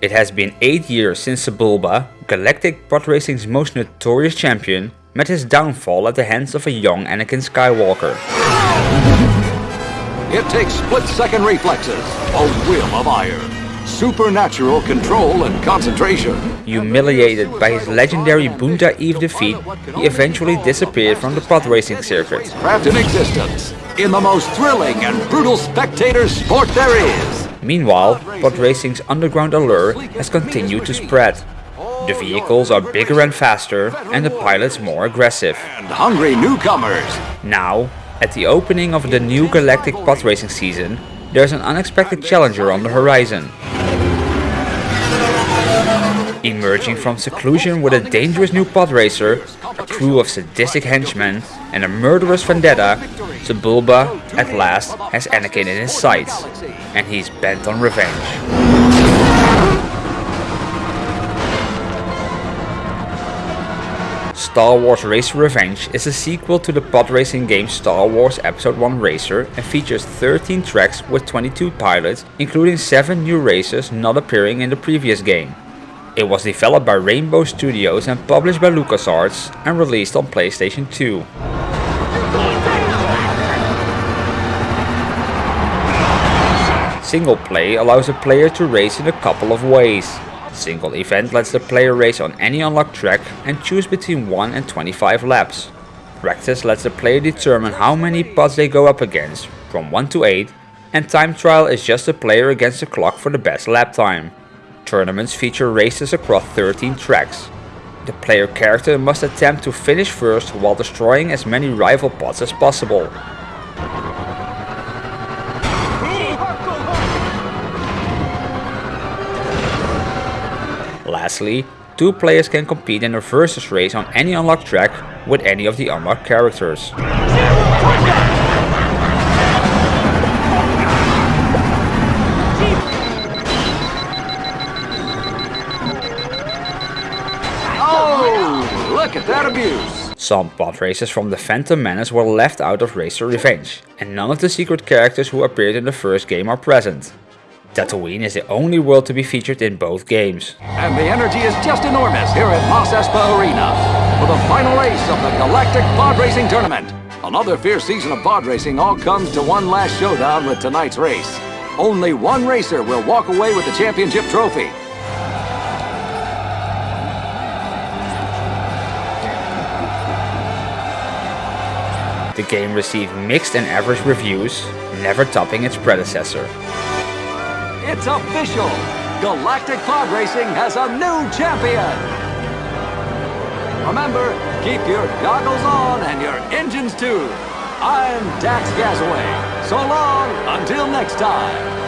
It has been 8 years since Sebulba, Galactic Pod Racing's most notorious champion, met his downfall at the hands of a young Anakin Skywalker. It takes split-second reflexes, a will of iron, supernatural control and concentration. Humiliated by his legendary Boonta Eve defeat, he eventually disappeared from the pod racing circuit. Craft in existence, in the most thrilling and brutal spectator sport there is. Meanwhile, pod racing's underground allure has continued to spread. The vehicles are bigger and faster, and the pilots more aggressive. And hungry newcomers. Now, at the opening of the new Galactic Pod Racing season, there's an unexpected challenger on the horizon. Emerging from seclusion with a dangerous new pod racer, crew of sadistic henchmen, and a murderous vendetta, Sebulba, at last, has Anakin in his sights, and he's bent on revenge. Star Wars Racer Revenge is a sequel to the pod racing game Star Wars Episode 1 Racer and features 13 tracks with 22 pilots, including 7 new racers not appearing in the previous game. It was developed by Rainbow Studios and published by LucasArts and released on PlayStation 2. Single play allows a player to race in a couple of ways. Single event lets the player race on any unlocked track and choose between 1 and 25 laps. Practice lets the player determine how many pods they go up against, from 1 to 8, and time trial is just a player against the clock for the best lap time. Tournaments feature races across 13 tracks. The player character must attempt to finish first while destroying as many rival pods as possible. Lastly, two players can compete in a versus race on any unlocked track with any of the unlocked characters. Look at that abuse! Some pod racers from the Phantom Menace were left out of Racer Revenge, and none of the secret characters who appeared in the first game are present. Tatooine is the only world to be featured in both games. And the energy is just enormous here at Mos Espa Arena for the final race of the Galactic Pod Racing Tournament. Another fierce season of pod racing all comes to one last showdown with tonight's race. Only one racer will walk away with the championship trophy. The game received mixed and average reviews, never topping its predecessor. It's official! Galactic Pod Racing has a new champion! Remember, keep your goggles on and your engines too. I'm Dax Gasaway. So long, until next time.